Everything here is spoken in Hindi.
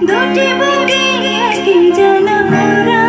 दूटी बुकी की जन्म